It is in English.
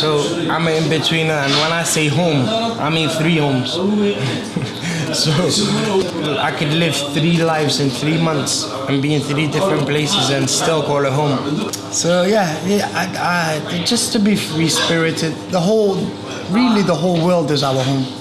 So I'm in between, and when I say home, I mean three homes. so I could live three lives in three months and be in three different places and still call it home. So yeah, yeah I, I, just to be free-spirited, the whole, really the whole world is our home.